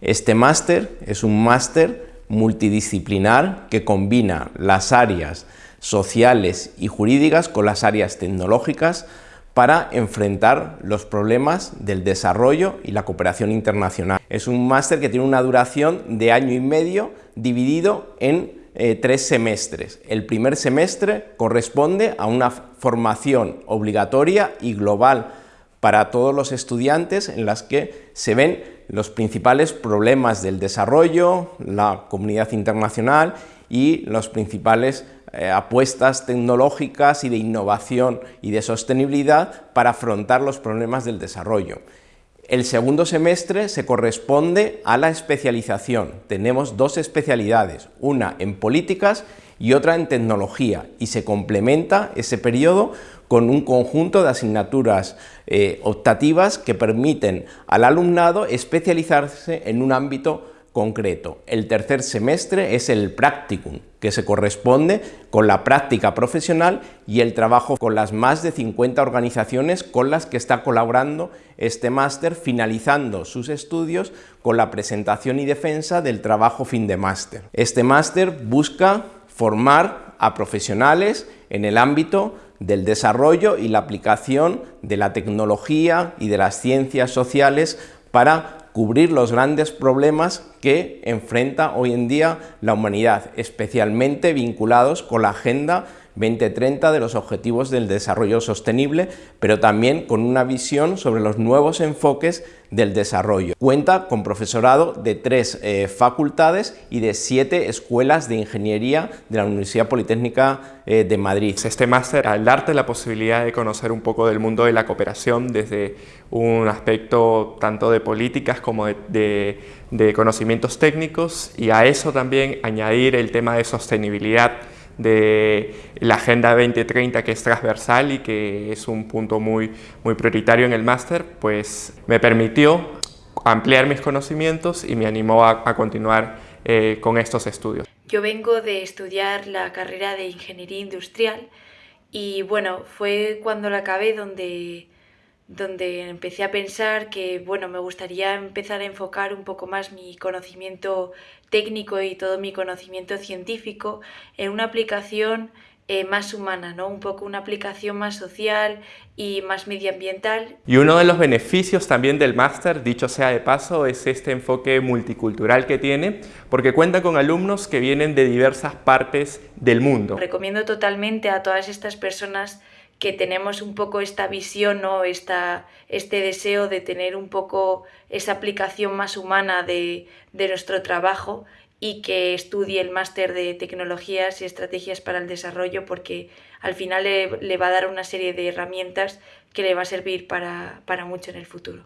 Este máster es un máster multidisciplinar que combina las áreas sociales y jurídicas con las áreas tecnológicas para enfrentar los problemas del desarrollo y la cooperación internacional. Es un máster que tiene una duración de año y medio dividido en eh, tres semestres. El primer semestre corresponde a una formación obligatoria y global para todos los estudiantes en las que se ven los principales problemas del desarrollo, la comunidad internacional y las principales eh, apuestas tecnológicas y de innovación y de sostenibilidad para afrontar los problemas del desarrollo. El segundo semestre se corresponde a la especialización. Tenemos dos especialidades, una en políticas y otra en tecnología, y se complementa ese periodo con un conjunto de asignaturas eh, optativas que permiten al alumnado especializarse en un ámbito concreto. El tercer semestre es el practicum, que se corresponde con la práctica profesional y el trabajo con las más de 50 organizaciones con las que está colaborando este máster, finalizando sus estudios con la presentación y defensa del trabajo fin de máster. Este máster busca formar a profesionales en el ámbito del desarrollo y la aplicación de la tecnología y de las ciencias sociales para cubrir los grandes problemas que enfrenta hoy en día la humanidad, especialmente vinculados con la Agenda 2030 de los Objetivos del Desarrollo Sostenible, pero también con una visión sobre los nuevos enfoques del desarrollo. Cuenta con profesorado de tres eh, facultades y de siete escuelas de ingeniería de la Universidad Politécnica eh, de Madrid. Este máster, al darte la posibilidad de conocer un poco del mundo de la cooperación desde un aspecto tanto de políticas como de, de conocimientos técnicos y a eso también añadir el tema de sostenibilidad de la Agenda 2030 que es transversal y que es un punto muy, muy prioritario en el máster, pues me permitió ampliar mis conocimientos y me animó a, continuar eh, con estos estudios. Yo vengo de estudiar la carrera de Ingeniería Industrial y bueno, fue cuando la acabé donde donde empecé a pensar que bueno, me gustaría empezar a enfocar un poco más mi conocimiento técnico y todo mi conocimiento científico en una aplicación eh, más humana, ¿no? un poco una aplicación más social y más medioambiental. Y uno de los beneficios también del máster, dicho sea de paso, es este enfoque multicultural que tiene, porque cuenta con alumnos que vienen de diversas partes del mundo. Recomiendo totalmente a todas estas personas que tenemos un poco esta visión o esta, este deseo de tener un poco esa aplicación más humana de, de nuestro trabajo y que estudie el máster de tecnologías y estrategias para el desarrollo porque al final le, le, va a dar una serie de herramientas que le va a servir para, para mucho en el futuro.